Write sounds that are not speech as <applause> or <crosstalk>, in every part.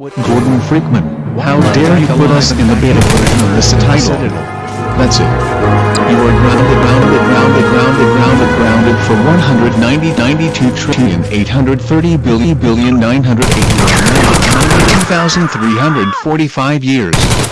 Gordon Freakman, how dare you put us in the beta version of this title? That's it. You are grounded, grounded, grounded, grounded, grounded, grounded for 190, 92 trillion, 830 billion, billion, 980, 92,345 years.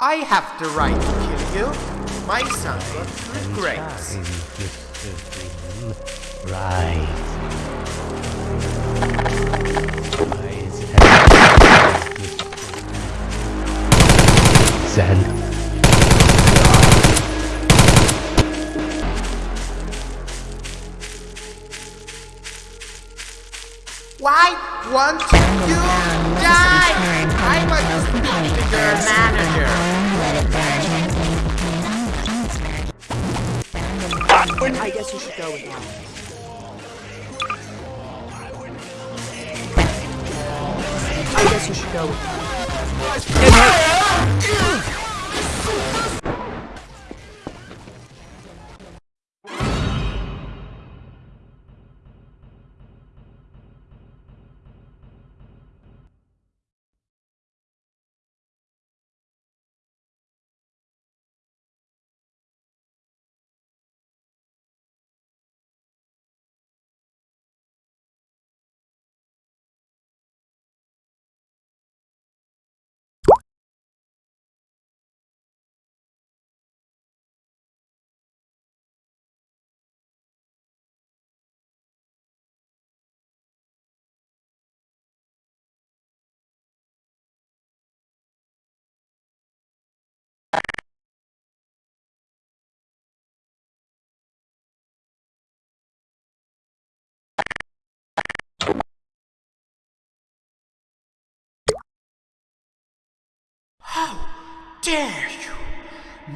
I have the right to kill you. My son regrets. Right. <laughs> Zen. Why won't you die? I'm a bigger manager. I guess you should go with that. I guess you should go.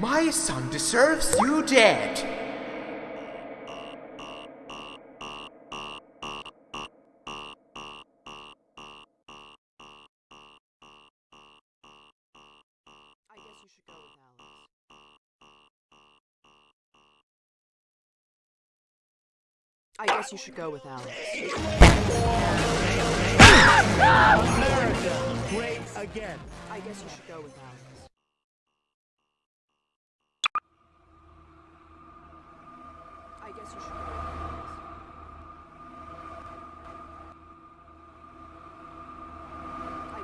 My son deserves you dead. I guess you should go with Alex. I guess you should go with Alex. Great again. I guess you should go with Alex. I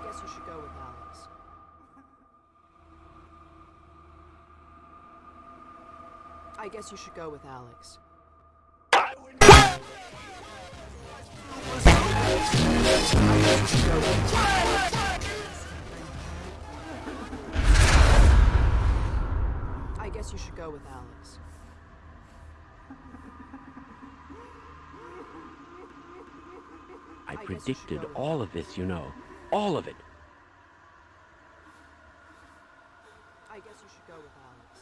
guess you should go with Alex. I guess you should go with Alex. I guess predicted go all of this, you know. All of it. I guess you should go with Alex.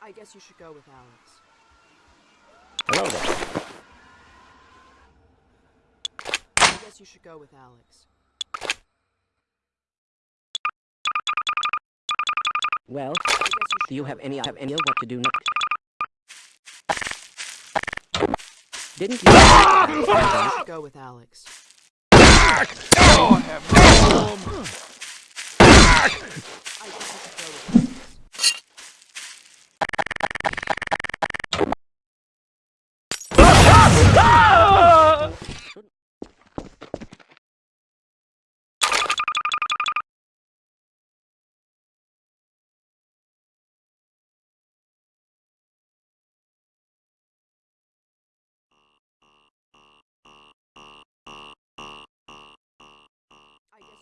I guess you should go with Alex. Hello there. I guess you should go with Alex. Well, I guess you should do you have any Alex. have any what to do next? Didn't you? Ah! Go with Alex. Oh,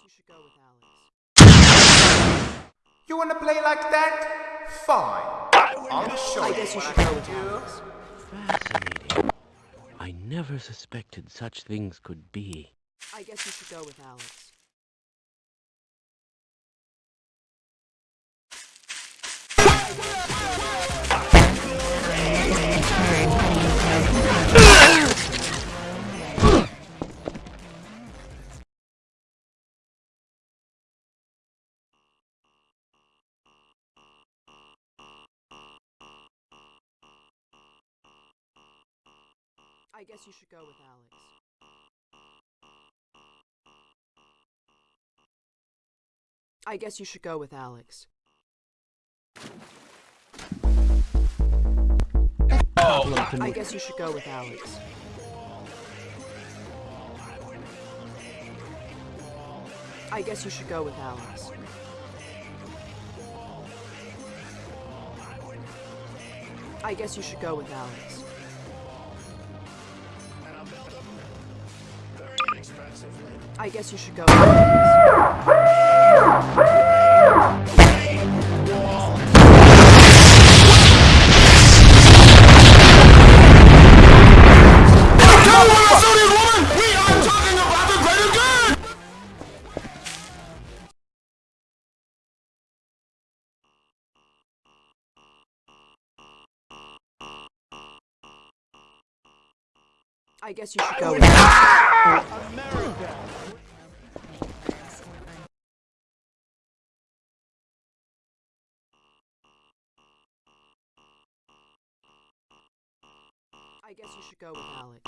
you should go with Alex. You wanna play like that? Fine. I'll show I you guess you what should I go with do. Alex. Fascinating. I never suspected such things could be. I guess you should go with Alex. I guess you should go with Alex. I guess you should go with Alex. Oh. I guess you should go with Alex. I guess you should go with Alex. I guess you should go with Alex. I guess you should go. I guess you should go guess you should go with Alex.